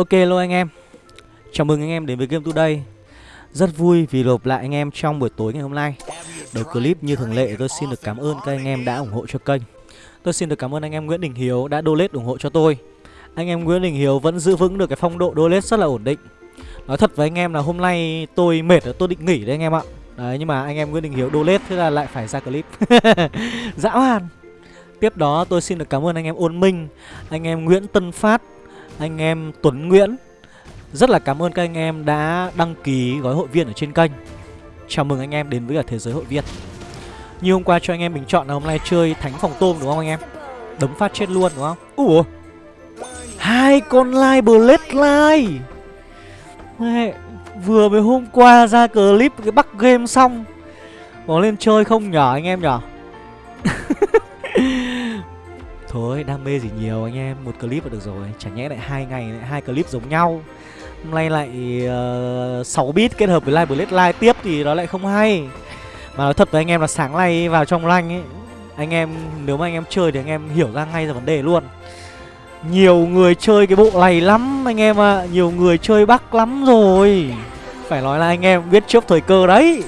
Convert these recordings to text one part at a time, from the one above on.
Ok luôn anh em. Chào mừng anh em đến với Game Today. Rất vui vì lộp lại anh em trong buổi tối ngày hôm nay. Đầu clip như thường lệ, tôi xin được cảm ơn các anh em đã ủng hộ cho kênh. Tôi xin được cảm ơn anh em Nguyễn Đình Hiếu đã donate ủng hộ cho tôi. Anh em Nguyễn Đình Hiếu vẫn giữ vững được cái phong độ donate rất là ổn định. Nói thật với anh em là hôm nay tôi mệt, tôi định nghỉ đấy anh em ạ. Đấy, nhưng mà anh em Nguyễn Đình Hiếu donate, thế là lại phải ra clip. Dã man. Tiếp đó tôi xin được cảm ơn anh em Ôn Minh, Anh em Nguyễn Tân Phát anh em Tuấn Nguyễn. Rất là cảm ơn các anh em đã đăng ký gói hội viên ở trên kênh. Chào mừng anh em đến với cả thế giới hội viên. Như hôm qua cho anh em bình chọn là hôm nay chơi Thánh Phòng Tôm đúng không anh em? Đấm phát chết luôn đúng không? Ủa? Hai con lai Bloodline Mẹ, Vừa mới hôm qua ra clip cái bắc game xong. Có lên chơi không nhở anh em nhở? Thôi đam mê gì nhiều anh em Một clip là được rồi Chả nhẽ lại hai ngày lại hai clip giống nhau. Hôm nay lại uh, 6 bit kết hợp với live blade live tiếp thì nó lại không hay. Mà nói thật với anh em là sáng nay vào trong lanh ấy Anh em nếu mà anh em chơi thì anh em hiểu ra ngay ra vấn đề luôn. Nhiều người chơi cái bộ này lắm anh em ạ à. Nhiều người chơi bắc lắm rồi. Phải nói là anh em biết trước thời cơ đấy.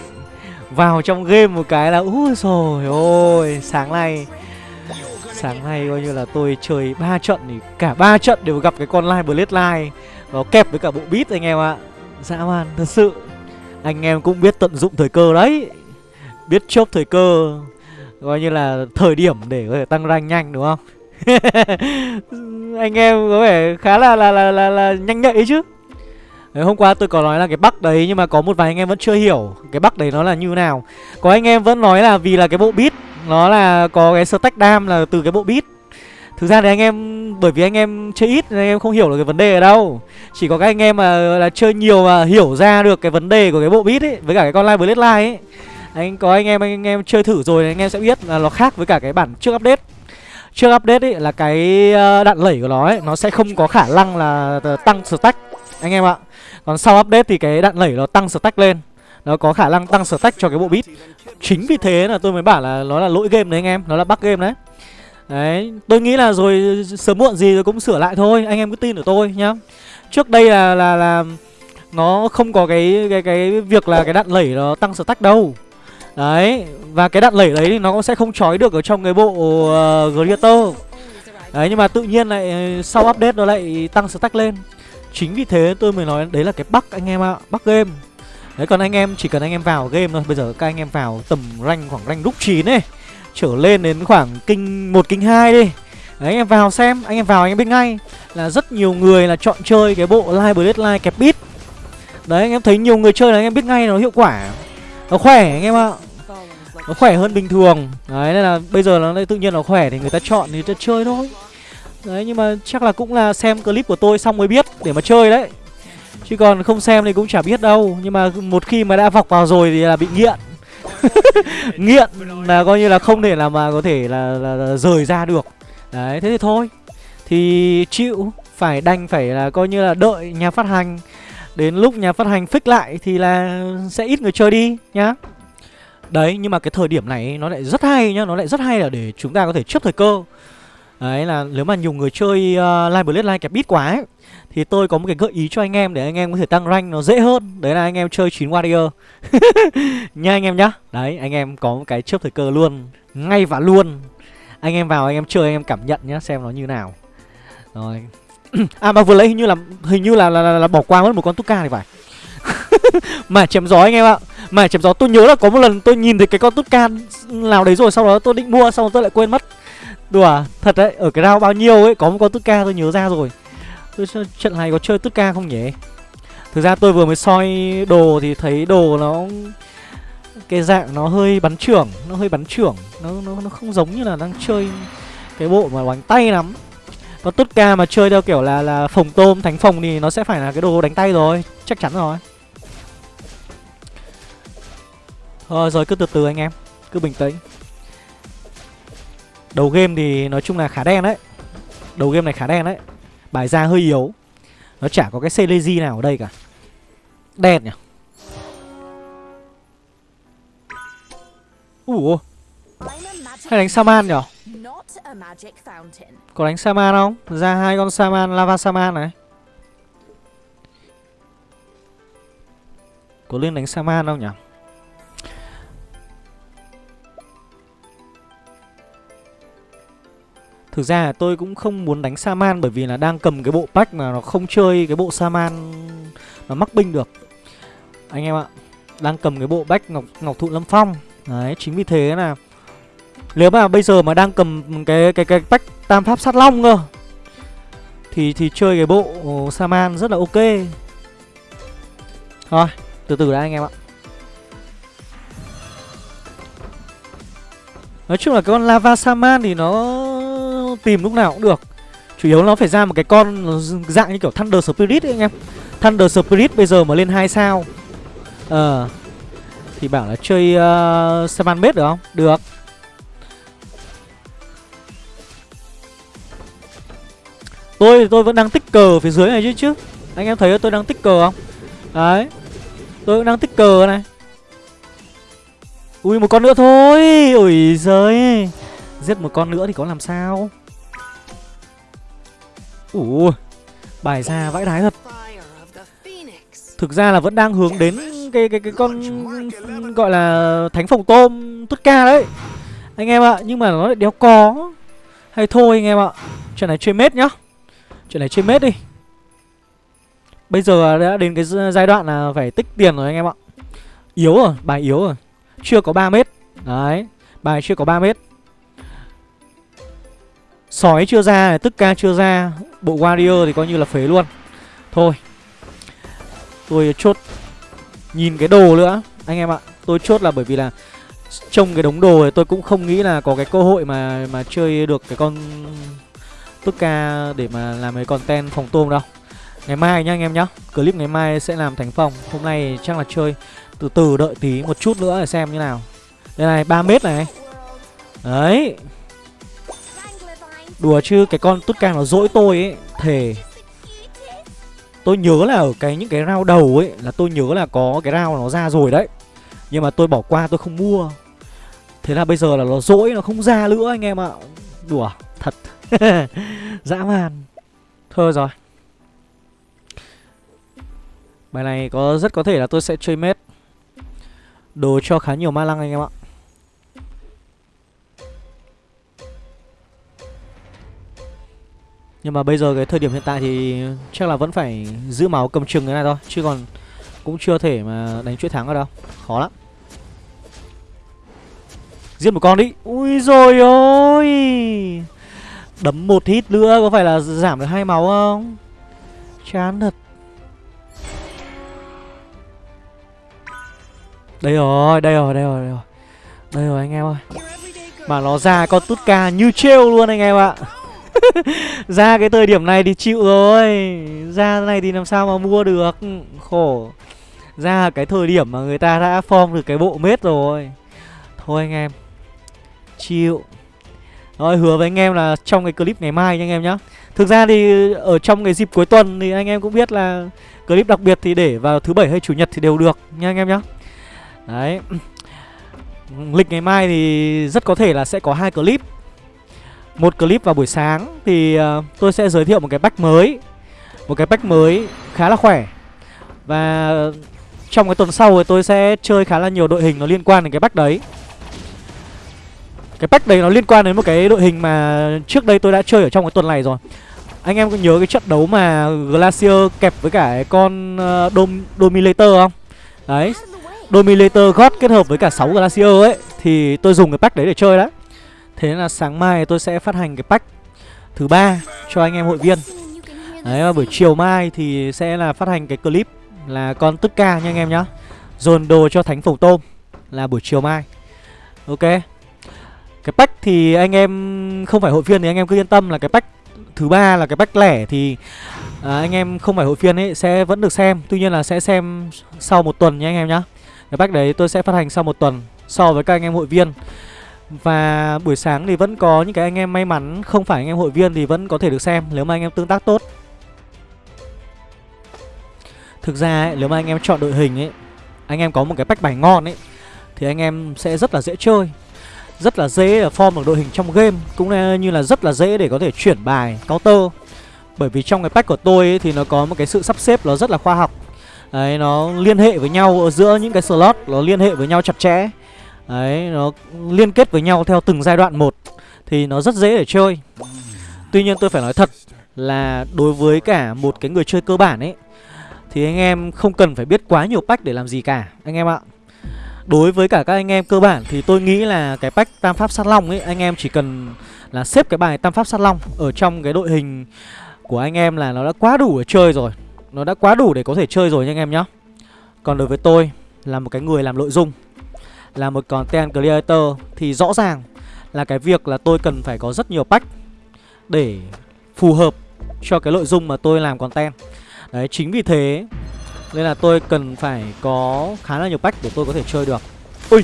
Vào trong game một cái là Úi rồi ôi Sáng nay Sáng nay coi như là tôi chơi ba trận thì cả ba trận đều gặp cái con Live Bloodline Nó kẹp với cả bộ beat anh em ạ. Dã man thật sự. Anh em cũng biết tận dụng thời cơ đấy. Biết chốt thời cơ. Coi như là thời điểm để có thể tăng rank nhanh đúng không? Anh em có vẻ khá là là là là, là nhanh nhạy chứ. Đấy, hôm qua tôi có nói là cái bắc đấy nhưng mà có một vài anh em vẫn chưa hiểu cái bắc đấy nó là như nào. Có anh em vẫn nói là vì là cái bộ beat nó là có cái stack dam là từ cái bộ beat. Thực ra thì anh em, bởi vì anh em chơi ít nên anh em không hiểu được cái vấn đề ở đâu. Chỉ có các anh em mà là chơi nhiều mà hiểu ra được cái vấn đề của cái bộ beat ấy, Với cả cái con live bloodline ấy. Anh có anh em anh em chơi thử rồi anh em sẽ biết là nó khác với cả cái bản trước update. Trước update ấy là cái ờ, đạn lẩy của nó ấy, Nó sẽ không có khả năng là ờ, tăng stack. Anh em ạ. Còn sau update thì cái đạn lẩy nó tăng stack lên nó có khả năng tăng stack cho cái bộ bit chính vì thế là tôi mới bảo là nó là lỗi game đấy anh em nó là bug game đấy. Đấy tôi nghĩ là rồi sớm muộn gì rồi cũng sửa lại thôi anh em cứ tin ở tôi nhá. Trước đây là là là nó không có cái cái cái việc là cái đạn lẩy nó tăng stack đâu. Đấy và cái đạn lẩy đấy thì nó cũng sẽ không trói được ở trong cái bộ ờ, uh, Greater đấy nhưng mà tự nhiên lại ờ, sau update nó lại tăng stack lên. Chính vì thế tôi mới nói đấy là cái bug anh em ạ bug game. Đấy, còn anh em, chỉ cần anh em vào game thôi. Bây giờ các anh em vào tầm rank khoảng rank lúc 9 ấy, Trở lên đến khoảng kinh 1 kinh 2 đi. Đấy, anh em vào xem, Anh em vào anh em biết ngay Là rất nhiều người là chọn chơi cái bộ Live Bloodline kẹp bit. Đấy, anh em thấy nhiều người chơi là anh em biết ngay nó hiệu quả. Nó khỏe anh em ạ. Nó khỏe hơn bình thường. Đấy, nên là bây giờ nó tự nhiên nó khỏe thì người ta chọn thì ta chơi thôi. Đấy, nhưng mà chắc là cũng là xem clip của tôi xong mới biết để mà chơi đấy. Chứ còn không xem thì cũng chả biết đâu. Nhưng mà một khi mà đã vọc vào rồi thì là bị nghiện. Nghiện là coi như là không thể là mà có thể là, là, là rời ra được. Đấy thế thì thôi. Thì chịu Phải đành phải là coi như là đợi nhà phát hành. Đến lúc nhà phát hành fix lại thì là sẽ ít người chơi đi nhá. Đấy nhưng mà cái thời điểm này nó lại rất hay nhá. Nó lại rất hay là để chúng ta có thể chấp thời cơ. Đấy là nếu mà nhiều người chơi uh, Live Bloodline kẹp bit quá ấy thì tôi có một cái gợi ý cho anh em để anh em có thể tăng rank nó dễ hơn. Đấy là anh em chơi 9 warrior. Nha anh em nhá. Đấy anh em có một cái chớp thời cơ luôn. Ngay và luôn. Anh em vào anh em chơi anh em cảm nhận nhá Xem nó như nào. Rồi. À mà vừa lấy hình như là hình như là là, là, là bỏ qua mất một con Tuka thì phải. Mà chém gió anh em ạ. Mà chém gió tôi nhớ là có một lần tôi nhìn thấy cái con Tuka nào đấy rồi Sau đó tôi định mua xong rồi tôi lại quên mất. Đùa Thật đấy Ở cái rau bao nhiêu ấy Có một con Tuka tôi nhớ ra rồi trận này có chơi tất ca không nhỉ? Thực ra tôi vừa mới soi đồ thì thấy đồ nó Cái dạng nó hơi bắn trưởng Nó hơi bắn trưởng Nó nó, nó không giống như là đang chơi Cái bộ mà đánh tay lắm. Còn tất ca mà chơi theo kiểu là là phòng tôm thánh phòng thì nó sẽ phải là cái đồ đánh tay rồi Chắc chắn rồi. Thôi rồi cứ từ từ anh em Cứ bình tĩnh. Đầu game thì nói chung là khá đen đấy. Đầu game này khá đen đấy. Bài ra hơi yếu. Nó chả có cái Selezi nào ở đây cả. Đen nhỉ? Ủa? Hay đánh Saman nhỉ? Có đánh Saman không? Ra hai con Saman, Lava Saman này. Có lên đánh Saman không nhỉ? Thực ra là tôi cũng không muốn đánh Saman bởi vì là đang cầm cái bộ pack mà nó không chơi cái bộ Saman nó mắc binh được. Anh em ạ, đang cầm cái bộ bách Ngọc Ngọc Thụ Lâm Phong. Đấy, chính vì thế là nếu mà bây giờ mà đang cầm cái cái cái pack Tam Pháp Sát Long cơ thì thì chơi cái bộ Saman rất là ok. Thôi, từ từ đã anh em ạ. Nói chung là cái con Lava Saman thì nó tìm lúc nào cũng được. Chủ yếu nó phải ra một cái con dạng như kiểu Thunder Spirit ấy anh em. Thunder Spirit bây giờ mà lên 2 sao. Ờ Thì bảo là chơi ờ, uh, Saman được không? Được. Tôi tôi vẫn đang tích cờ phía dưới này chứ chứ. Anh em thấy tôi đang tích cờ không? Đấy. Tôi cũng đang tích cờ này. Ui một con nữa thôi. Ui giời. Giết một con nữa thì có làm sao? Ủa Bài ra vãi đái thật. Thực ra là vẫn đang hướng đến cái cái cái con gọi là thánh phòng tôm tốt ca đấy. Anh em ạ Nhưng mà nó lại đéo có. Hay thôi anh em ạ Chuyện này chơi mết nhá. Chuyện này chơi mết đi. Bây giờ đã đến cái giai đoạn là phải tích tiền rồi anh em ạ. Yếu rồi, bài yếu rồi. Chưa có 3 mét. Đấy Bài chưa có 3 mét. Sói chưa ra, tức ca chưa ra Bộ Warrior thì coi như là phế luôn. Thôi Tôi chốt Nhìn cái đồ nữa Anh em ạ. Tôi chốt là bởi vì là Trông cái đống đồ thì tôi cũng không nghĩ là có cái cơ hội mà mà chơi được cái con Tức ca để mà làm cái content phòng tôm đâu. Ngày mai nhá anh em nhá Clip ngày mai sẽ làm thành phòng. Hôm nay chắc là chơi từ từ đợi tí một chút nữa để xem như nào. Đây này 3 mét này. Đấy. Đùa chứ, cái con tút cam nó dỗi tôi ấy, Thề. Tôi nhớ là ở cái những cái rau đầu ấy, Là tôi nhớ là có cái rau nó ra rồi đấy. Nhưng mà tôi bỏ qua, tôi không mua. Thế là bây giờ là nó dỗi, nó không ra nữa anh em ạ. Đùa, thật. Dã man. Thôi rồi. Bài này có, rất có thể là tôi sẽ chơi mết. Đồ cho khá nhiều ma lăng anh em ạ. Nhưng mà bây giờ cái thời điểm hiện tại thì chắc là vẫn phải giữ máu cầm chừng cái này thôi Chứ còn cũng chưa thể mà đánh chuỗi thắng ở đâu. Khó lắm. Giết một con đi. Ui rồi ôi! Đấm một hit nữa có phải là giảm được hai máu không? Chán thật. Đây rồi, đây rồi, đây rồi, đây rồi. Đây rồi anh em ơi. Mà nó ra con tút ca như trêu luôn anh em ạ. ra cái thời điểm này thì chịu rồi. Ra này thì làm sao mà mua được? Khổ. Ra cái thời điểm mà người ta đã form được cái bộ mết rồi. Thôi anh em, chịu. Rồi, hứa với anh em là trong cái clip ngày mai nha anh em nhá. Thực ra thì ở trong cái dịp cuối tuần thì anh em cũng biết là clip đặc biệt thì để vào thứ bảy hay chủ nhật thì đều được nha anh em nhá. Đấy. Lịch ngày mai thì rất có thể là sẽ có hai clip một clip vào buổi sáng thì uh, tôi sẽ giới thiệu một cái pack mới. Một cái pack mới khá là khỏe. Và trong cái tuần sau thì tôi sẽ chơi khá là nhiều đội hình nó liên quan đến cái pack đấy. Cái pack đấy nó liên quan đến một cái đội hình mà trước đây tôi đã chơi ở trong cái tuần này rồi. Anh em có nhớ cái trận đấu mà Glacier kẹp với cả con uh, Dom Dominator không? Đấy. Dominator God kết hợp với cả 6 Glacier ấy Thì tôi dùng cái pack đấy để chơi đấy. Thế là sáng mai tôi sẽ phát hành cái pack thứ ba cho anh em hội viên. Đấy và buổi chiều mai thì sẽ là phát hành cái clip là con tức ca nha anh em nhá. Dồn đồ cho thánh phồng tôm là buổi chiều mai. Ok. Cái pack thì anh em không phải hội viên thì anh em cứ yên tâm là cái pack thứ ba là cái pack lẻ thì à, anh em không phải hội viên ấy sẽ vẫn được xem. Tuy nhiên là sẽ xem sau một tuần nha anh em nhá. Cái pack đấy tôi sẽ phát hành sau một tuần so với các anh em hội viên và buổi sáng thì vẫn có những cái anh em may mắn Không phải anh em hội viên thì vẫn có thể được xem Nếu mà anh em tương tác tốt. Thực ra ấy, nếu mà anh em chọn đội hình ấy Anh em có một cái bách bài ngon ấy Thì anh em sẽ rất là dễ chơi Rất là dễ để form được đội hình trong game Cũng như là rất là dễ để có thể chuyển bài counter. Bởi vì trong cái pack của tôi ấy, thì nó có một cái sự sắp xếp nó rất là khoa học. Đấy nó liên hệ với nhau ở giữa những cái slot Nó liên hệ với nhau chặt chẽ. Đấy, nó liên kết với nhau theo từng giai đoạn một Thì nó rất dễ để chơi. Tuy nhiên tôi phải nói thật là đối với cả một cái người chơi cơ bản ấy, Thì anh em không cần phải biết quá nhiều pack để làm gì cả, anh em ạ. Đối với cả các anh em cơ bản thì tôi nghĩ là cái pack tam pháp sát long ấy, Anh em chỉ cần là xếp cái bài tam pháp sát long ở trong cái đội hình của anh em là nó đã quá đủ để chơi rồi. Nó đã quá đủ để có thể chơi rồi nha anh em nhá. Còn đối với tôi là một cái người làm nội dung. Là một content creator thì rõ ràng là cái việc là tôi cần phải có rất nhiều pack để phù hợp cho cái nội dung mà tôi làm content. Đấy chính vì thế nên là tôi cần phải có khá là nhiều pack để tôi có thể chơi được. Ui!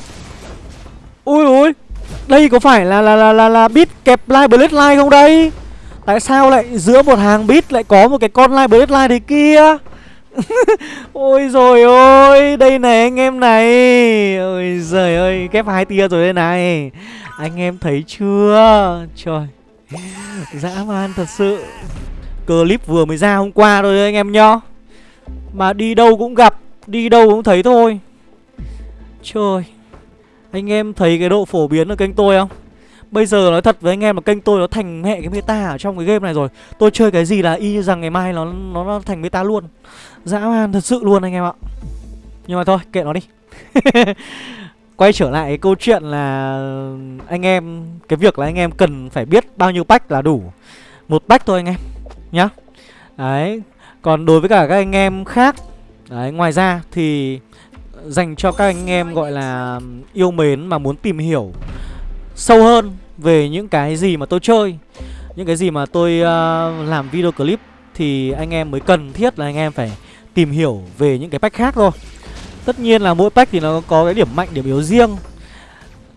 Ui ui Đây có phải là là là là, là bit kẹp live blade line không đây? Tại sao lại giữa một hàng bit lại có một cái con live blade line đấy kia? Ôi rồi ôi, Đây này anh em này. Ôi giời ơi, Kép hai tia rồi đây này. Anh em thấy chưa? Trời, Dã man thật sự. Clip vừa mới ra hôm qua thôi anh em nhá. Mà đi đâu cũng gặp, Đi đâu cũng thấy thôi. Trời, Anh em thấy cái độ phổ biến ở kênh tôi không? Bây giờ nói thật với anh em là kênh tôi nó thành hệ cái meta ở trong cái game này rồi. Tôi chơi cái gì là y như rằng ngày mai nó nó, nó thành meta luôn. Dã man thật sự luôn anh em ạ. Nhưng mà thôi kệ nó đi. Quay trở lại cái câu chuyện là anh em Cái việc là anh em cần phải biết bao nhiêu pack là đủ. Một pack thôi anh em Nhá. Đấy Còn đối với cả các anh em khác Đấy ngoài ra thì Dành cho các anh em gọi là Yêu mến mà muốn tìm hiểu Sâu hơn về những cái gì mà tôi chơi. Những cái gì mà tôi uh, làm video clip Thì anh em mới cần thiết là anh em phải tìm hiểu về những cái pack khác thôi. Tất nhiên là mỗi pack thì nó có cái điểm mạnh, điểm yếu riêng.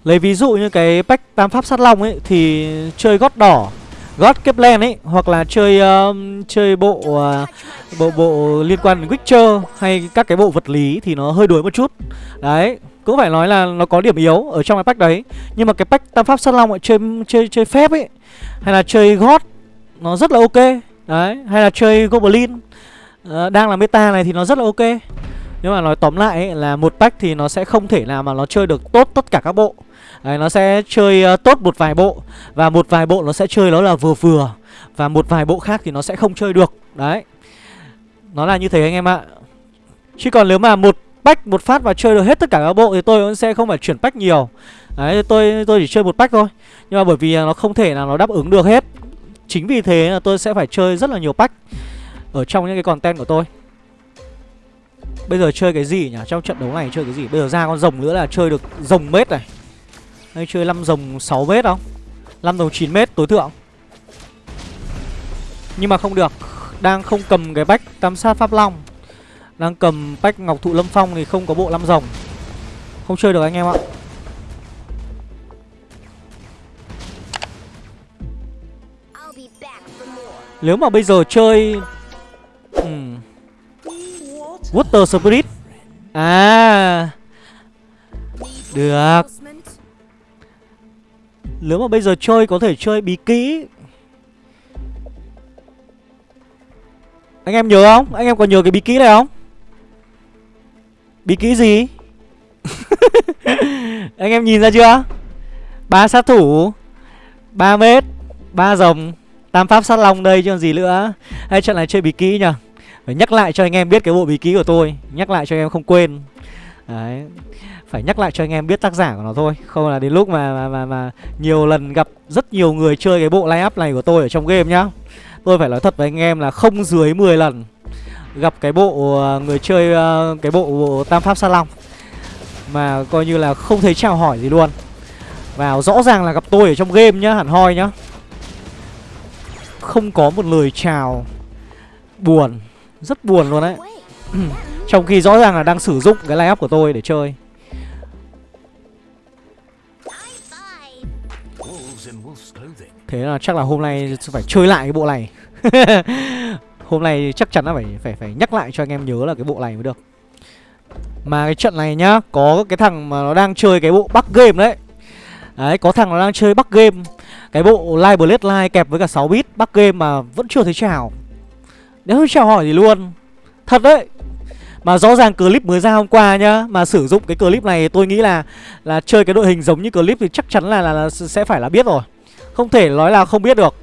Lấy ví dụ như cái pack tam pháp sát long ấy Thì chơi gót đỏ gót Kepler ấy Hoặc là chơi uh, chơi bộ uh, bộ bộ liên quan đến Witcher Hay các cái bộ vật lý thì nó hơi đuối một chút. Đấy cũng phải nói là nó có điểm yếu ở trong cái pack đấy. Nhưng mà cái pack tam pháp sát long ấy, chơi chơi chơi phép ấy Hay là chơi gót Nó rất là ok. Đấy Hay là chơi Goblin uh, Đang là meta này thì nó rất là ok. Nhưng mà nói tóm lại ấy, là một pack thì nó sẽ không thể nào mà nó chơi được tốt tất cả các bộ. Đấy, nó sẽ chơi uh, tốt một vài bộ. Và một vài bộ nó sẽ chơi nó là vừa vừa. Và một vài bộ khác thì nó sẽ không chơi được. Đấy. Nó là như thế anh em ạ. Chứ còn nếu mà một pack một phát và chơi được hết tất cả các bộ Thì tôi cũng sẽ không phải chuyển pack nhiều. Đấy tôi tôi chỉ chơi một pack thôi. Nhưng mà bởi vì à, nó không thể là nó đáp ứng được hết. Chính vì thế là tôi sẽ phải chơi rất là nhiều pack Ở trong những cái content của tôi. Bây giờ chơi cái gì nhỉ? Trong trận đấu này chơi cái gì? Bây giờ ra con rồng nữa là chơi được rồng mết này. Hay chơi 5 rồng 6 mét không? 5 rồng 9 mét tối thượng. Nhưng mà không được Đang không cầm cái bách tam sát pháp long. Đang cầm bách ngọc thụ lâm phong thì không có bộ 5 rồng. Không chơi được anh em ạ. Nếu mà bây giờ chơi uhm, Water Spirit. À Được nếu mà bây giờ chơi có thể chơi bí kỹ Anh em nhớ không? Anh em còn nhớ cái bí kỹ này không? Bí kỹ gì? anh em nhìn ra chưa? ba sát thủ 3 mét ba rồng, Tam pháp sát long đây chứ còn gì nữa Hay trận này chơi bí kỹ nhỉ phải nhắc lại cho anh em biết cái bộ bí kỹ của tôi, Nhắc lại cho anh em không quên Đấy phải nhắc lại cho anh em biết tác giả của nó thôi. Không là đến lúc mà mà, mà, mà nhiều lần gặp rất nhiều người chơi cái bộ line up này của tôi ở trong game nhá. Tôi phải nói thật với anh em là không dưới 10 lần Gặp cái bộ ờ, người chơi ờ, cái bộ, bộ Tam Pháp Sa Long Mà coi như là không thấy chào hỏi gì luôn. Vào rõ ràng là gặp tôi ở trong game nhá, hẳn hoi nhá. Không có một lời chào Buồn rất buồn luôn đấy. Trong khi rõ ràng là đang sử dụng cái line up của tôi để chơi. Thế là chắc là hôm nay phải chơi lại cái bộ này. Hôm nay chắc chắn là phải phải phải nhắc lại cho anh em nhớ là cái bộ này mới được. Mà cái trận này nhá Có cái thằng mà nó đang chơi cái bộ Bắc Game đấy. Đấy có thằng nó đang chơi Bắc Game. Cái bộ Live Blade Line kẹp với cả 6 bit Bắc Game mà vẫn chưa thấy chào nếu chào hỏi gì luôn. Thật đấy. Mà rõ ràng clip mới ra hôm qua nhá Mà sử dụng cái clip này tôi nghĩ là Là chơi cái đội hình giống như clip thì chắc chắn là, là, là sẽ phải là biết rồi. Không thể nói là không biết được.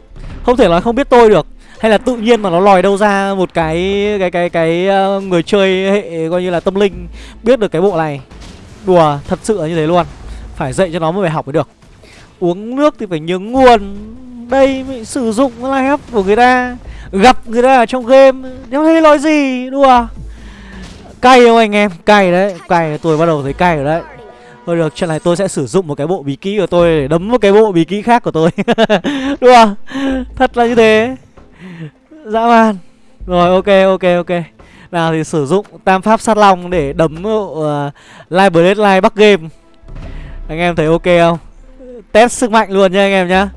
Không thể nói không biết tôi được. Hay là tự nhiên mà nó lòi đâu ra một cái cái cái cái ờ, người chơi hệ, coi như là tâm linh, biết được cái bộ này. Đùa, thật sự là như thế luôn. Phải dạy cho nó mới phải học mới được. Uống nước thì phải nhớ nguồn. Đây mới sử dụng live up của người ta. Gặp người ta ở trong game. Nếu thấy nói gì? Đùa. Cay không anh em? Cay đấy. Cay tôi bắt đầu thấy cay rồi đấy. Thôi được, trận này tôi sẽ sử dụng một cái bộ bí kỹ của tôi để đấm một cái bộ bí kỹ khác của tôi. Đúng không? Thật là như thế. Dã man. Rồi ok ok ok. Nào thì sử dụng tam pháp sát long để đấm uh, ờ, Live Blade Live Bắc Game. Anh em thấy ok không? Test sức mạnh luôn nha anh em nhá.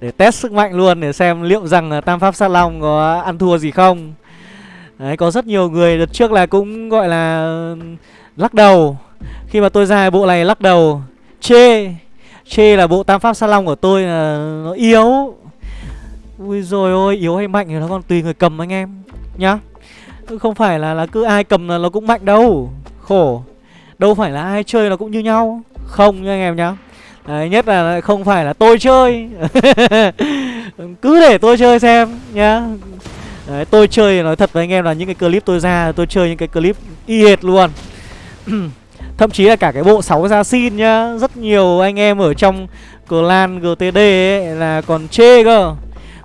Để test sức mạnh luôn để xem liệu rằng tam pháp sát long có ăn thua gì không. Đấy có rất nhiều người đợt trước là cũng gọi là lắc đầu. Khi mà tôi ra bộ này lắc đầu Chê Chê là bộ tam pháp sát long của tôi là nó yếu. Ui rồi ôi, yếu hay mạnh thì nó còn tùy người cầm anh em Nhá. Không phải là là cứ ai cầm là nó cũng mạnh đâu. Khổ. Đâu phải là ai chơi nó cũng như nhau. Không nha anh em nhá. Đấy, nhất là không phải là tôi chơi. Cứ để tôi chơi xem nhá. Đấy, tôi chơi nói thật với anh em là những cái clip tôi ra Tôi chơi những cái clip y hệt luôn. Thậm chí là cả cái bộ 6 ra xin nhá Rất nhiều anh em ở trong clan GTD ấy là còn chê cơ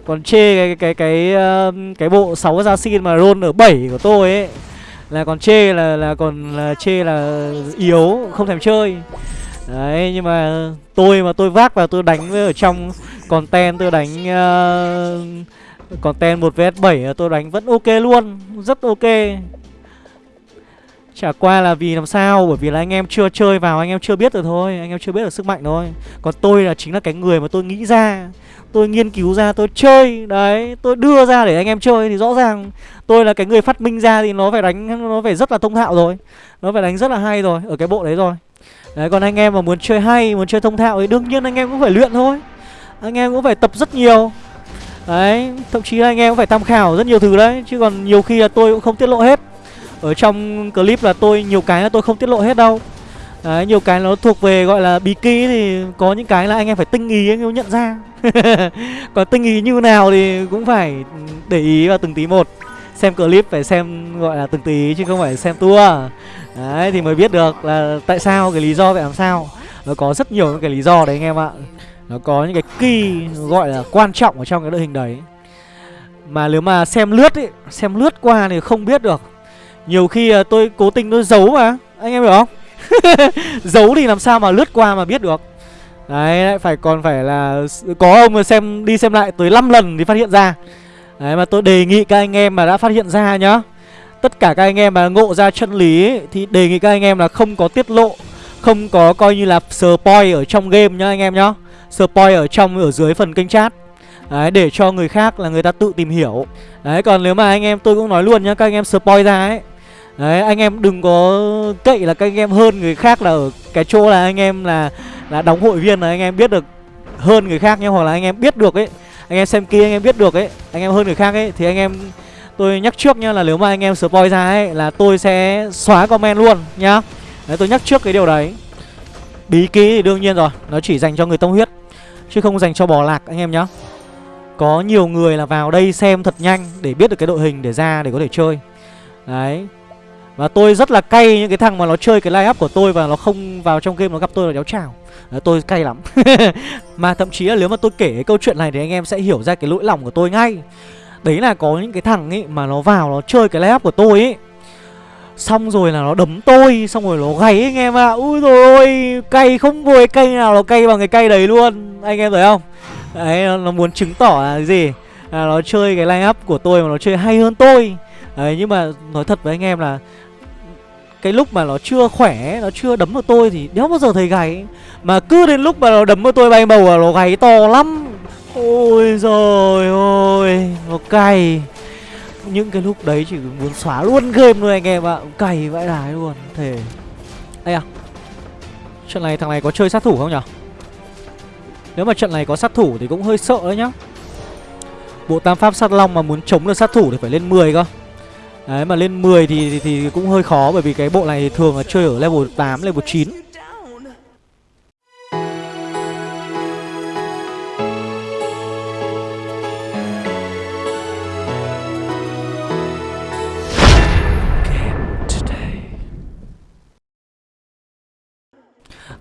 còn chê cái cái cái cái, cái bộ 6 ra xin mà roll ở 7 của tôi ấy là còn chê là là còn là chê là yếu không thèm chơi. Đấy nhưng mà tôi mà tôi vác vào tôi đánh ở trong content tôi đánh uh, content 1 vs 7 tôi đánh vẫn ok luôn, rất ok. Chả qua là vì làm sao, Bởi vì là anh em chưa chơi vào, Anh em chưa biết được thôi, Anh em chưa biết được sức mạnh thôi. Còn tôi là chính là cái người mà tôi nghĩ ra, Tôi nghiên cứu ra, tôi chơi, Đấy, tôi đưa ra để anh em chơi Thì rõ ràng tôi là cái người phát minh ra Thì nó phải đánh, nó phải rất là thông thạo rồi, Nó phải đánh rất là hay rồi, Ở cái bộ đấy rồi. Đấy, còn anh em mà muốn chơi hay, Muốn chơi thông thạo thì đương nhiên anh em cũng phải luyện thôi, Anh em cũng phải tập rất nhiều. Đấy, thậm chí là anh em cũng phải tham khảo rất nhiều thứ đấy, Chứ còn nhiều khi là tôi cũng không tiết lộ hết. Ở trong clip là tôi nhiều cái là tôi không tiết lộ hết đâu. Đấy, nhiều cái nó thuộc về gọi là bí kí thì có những cái là anh em phải tinh ý anh em nhận ra. Còn tinh ý như nào thì cũng phải để ý vào từng tí một. Xem clip phải xem gọi là từng tí chứ không phải xem tour. Đấy thì mới biết được là tại sao cái lý do vậy làm sao. Nó có rất nhiều những cái lý do đấy anh em ạ. Nó có những cái key gọi là quan trọng ở trong cái đội hình đấy. Mà nếu mà xem lướt ấy, xem lướt qua thì không biết được nhiều khi ờ, tôi cố tình tôi giấu mà Anh em hiểu không? giấu thì làm sao mà lướt qua mà biết được Đấy, phải còn phải là có ông xem đi xem lại tới 5 lần thì phát hiện ra. Đấy mà tôi đề nghị các anh em mà đã phát hiện ra nhá. Tất cả các anh em mà ngộ ra chân lý ấy, thì đề nghị các anh em là không có tiết lộ, không có coi như là spoil ở trong game nhá anh em nhá. Spoil ở trong ở dưới phần kênh chat. Đấy để cho người khác là người ta tự tìm hiểu. Đấy còn nếu mà anh em tôi cũng nói luôn nhá, các anh em spoil ra ấy Đấy, anh em đừng có cậy là các anh em hơn người khác là ở cái chỗ là anh em là là đóng hội viên là anh em biết được hơn người khác nhé, hoặc là anh em biết được ấy. Anh em xem kia anh em biết được ấy. Anh em hơn người khác ấy, thì anh em, tôi nhắc trước nhá là nếu mà anh em spoil ra ấy là tôi sẽ xóa comment luôn nhá. Đấy, tôi nhắc trước cái điều đấy. Bí ký thì đương nhiên rồi, nó chỉ dành cho người tông huyết, chứ không dành cho bò lạc anh em nhá. Có nhiều người là vào đây xem thật nhanh để biết được cái đội hình để ra để có thể chơi. Đấy và tôi rất là cay những cái thằng mà nó chơi cái line up của tôi và nó không vào trong game nó gặp tôi là đéo chào. Tôi cay lắm. Mà thậm chí là nếu mà tôi kể cái câu chuyện này Thì anh em sẽ hiểu ra cái lỗi lòng của tôi ngay. Đấy là có những cái thằng ấy Mà nó vào nó chơi cái layup của tôi ấy. Xong rồi là nó đấm tôi Xong rồi nó gáy anh em ạ. À. Ui rồi ôi Cay không vui cay cây nào nó cay bằng cái cây đấy luôn. Anh em thấy không? Đấy nó, nó muốn chứng tỏ là gì? Là Nó chơi cái line up của tôi mà nó chơi hay hơn tôi. Đấy nhưng mà nói thật với anh em là cái lúc mà nó chưa khỏe, nó chưa đấm vào tôi thì đéo bao giờ thấy gáy mà cứ đến lúc mà nó đấm vào tôi bay bầu là nó gáy to lắm. Ôi rồi ôi nó cay. Những cái lúc đấy chỉ muốn xóa luôn game luôn anh em ạ. Cày vãi đái luôn, thề. Đây à. Trận này thằng này có chơi sát thủ không nhở? Nếu mà trận này có sát thủ thì cũng hơi sợ đấy nhá. Bộ tam pháp sát long mà muốn chống được sát thủ thì phải lên 10 cơ. Đấy mà lên 10 thì, thì thì cũng hơi khó bởi vì cái bộ này thường là chơi ở level 8, level 9.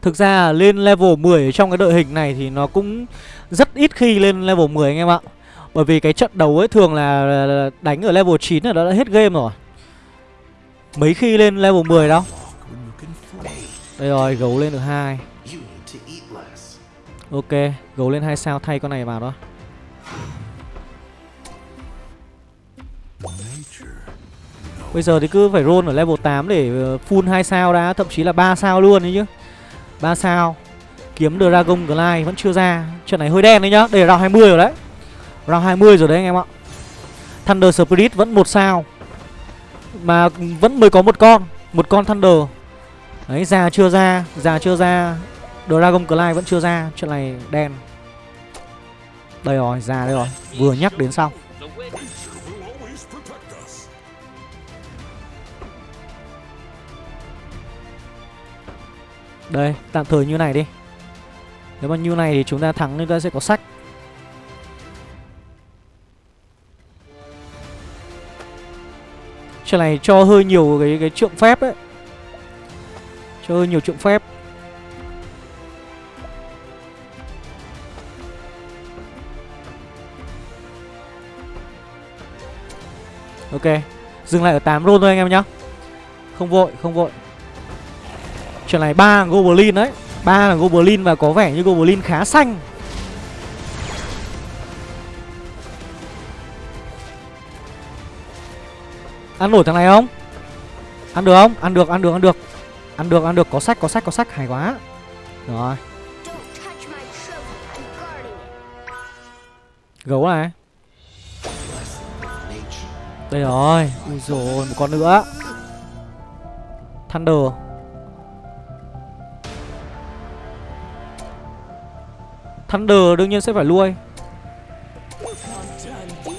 Thực ra lên level 10 trong cái đội hình này thì nó cũng rất ít khi lên level 10 anh em ạ. Bởi vì cái trận đấu ấy thường là đánh ở level 9 là đã hết game rồi. Mấy khi lên level 10 đâu. Đây rồi, gấu lên được 2. Ok, gấu lên 2 sao thay con này vào đó. Bây giờ thì cứ phải roll ở level 8 để ờ, full 2 sao đã, thậm chí là 3 sao luôn đấy chứ. 3 sao Kiếm Dragon Glide vẫn chưa ra Trận này hơi đen đấy nhá Đây là round 20 rồi đấy Round 20 rồi đấy anh em ạ. Thunder Spirit vẫn một sao. Mà vẫn mới có một con Một con Thunder. Đấy già chưa ra Già chưa ra. Dragon Glide vẫn chưa ra Chuyện này đen. Đây rồi già đây rồi. Vừa nhắc đến xong Đây, tạm thời như này đi. Nếu mà như này thì chúng ta thắng chúng ta sẽ có sách. Trận này cho hơi nhiều cái cái trượng phép ấy. Cho hơi nhiều trượng phép. Ok Dừng lại ở 8 roll thôi anh em nhá. Không vội, không vội. Trận này ba Goblin đấy. Ba là Goblin và có vẻ như Goblin khá xanh. Ăn nổi thằng này không? Ăn được không? Ăn được, ăn được, ăn được. Ăn được, ăn được, có sách, có sách, có sách, hay quá. Rồi. Gấu này. Đây rồi. Ui rồi một con nữa. Thunder. Thunder đương nhiên sẽ phải lui.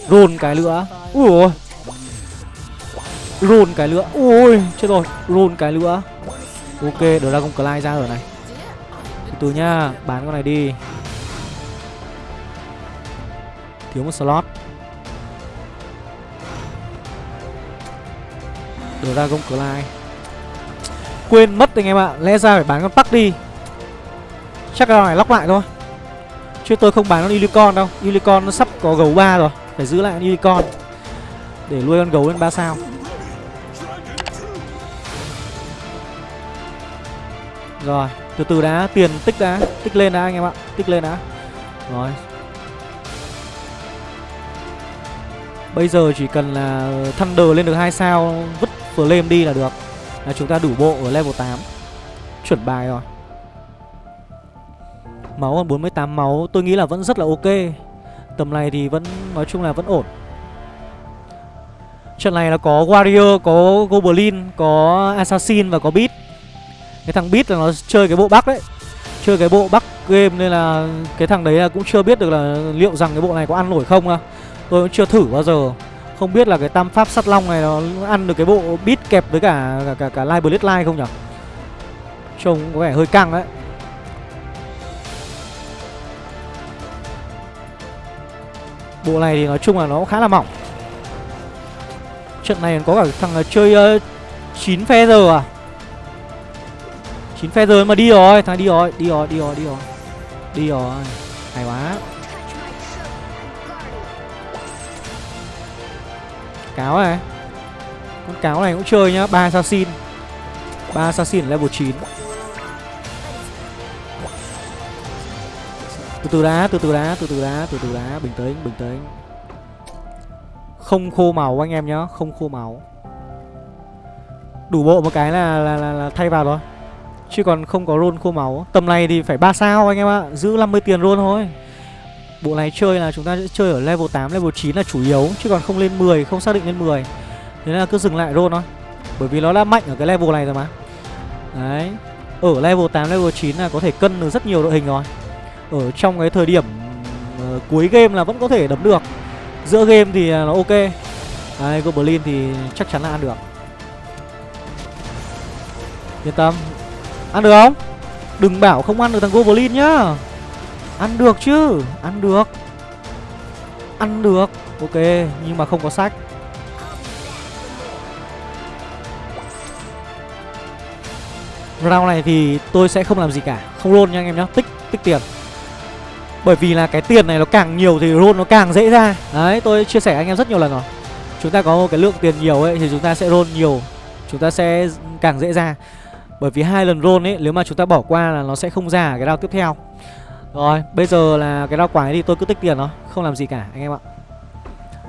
Roll cái nữa Ui ôi. Roll cái nữa Ui, chết rồi. Roll cái nữa Ok Dragon Clyde ra ở này. Từ từ nhá, Bán con này đi. Thiếu một slot. Dragon Clyde. Quên mất anh em ạ, Lẽ ra phải bán con Park đi. Chắc là này lóc lại thôi. Chứ tôi không bán con Unicorn đâu. Unicorn nó sắp có gấu 3 rồi. Phải giữ lại con Unicorn Để nuôi con gấu lên 3 sao. Rồi Từ từ đã Tiền tích đã Tích lên đã anh em ạ Tích lên đã. Rồi. Bây giờ chỉ cần là Thunder lên được 2 sao Vứt Flame đi là được. Là chúng ta đủ bộ ở level 8 Chuẩn bài rồi. Máu còn 48 máu tôi nghĩ là vẫn rất là ok. Tầm này thì vẫn nói chung là vẫn ổn. Trận này là có Warrior, có Goblin, có Assassin và có Beat cái thằng Beat là nó chơi cái bộ Bắc đấy. Chơi cái bộ Bắc game nên là cái thằng đấy là cũng chưa biết được là liệu rằng cái bộ này có ăn nổi không à Tôi cũng chưa thử bao giờ. Không biết là cái tam pháp sắt long này nó ăn được cái bộ Beat kẹp với cả cả, cả, cả Live Blade không nhỉ? Trông có vẻ hơi căng đấy. Bộ này thì nói chung là nó khá là mỏng. Trận này có cả thằng chơi ờ, uh, 9 giờ à? Chín phe rồi mà đi rồi. Thằng đi rồi Đi rồi đi rồi đi rồi. Đi rồi. Hay quá. Cáo này. Con cáo này cũng chơi nhá. Ba assassin. Ba assassin level 9 từ từ đá từ từ đá từ từ đá từ từ đá bình tĩnh bình tĩnh. Không khô màu anh em nhá. Không khô máu. Đủ bộ một cái là là, là, là thay vào rồi chứ còn không có roll khô máu. Tầm này thì phải 3 sao anh em ạ. Giữ 50 tiền roll thôi. Bộ này chơi là chúng ta sẽ chơi ở level 8, level 9 là chủ yếu. Chứ còn không lên 10 không xác định lên 10 thế nên là cứ dừng lại roll thôi. Bởi vì nó đã mạnh ở cái level này rồi mà. Đấy. Ở level 8, level 9 là có thể cân được rất nhiều đội hình rồi. Ở trong cái thời điểm uh, cuối game là vẫn có thể đấm được. Giữa game thì ờ, nó ok. Đấy Goblin thì chắc chắn là ăn được. Yên tâm. Ăn được không? Đừng bảo không ăn được thằng Goblin nhá. Ăn được chứ, Ăn được. Ăn được. Ok, Nhưng mà không có sách. Round này thì tôi sẽ không làm gì cả. Không roll nha anh em nhá. Tích tích tiền. Bởi vì là cái tiền này nó càng nhiều thì roll nó càng dễ ra. Đấy, tôi chia sẻ anh em rất nhiều lần rồi. Chúng ta có một cái lượng tiền nhiều ấy Thì chúng ta sẽ roll nhiều. Chúng ta sẽ càng dễ ra. Bởi vì hai lần roll ấy Nếu mà chúng ta bỏ qua là nó sẽ không ra cái round tiếp theo. Rồi bây giờ là cái round quái thì tôi cứ tích tiền nó Không làm gì cả anh em ạ.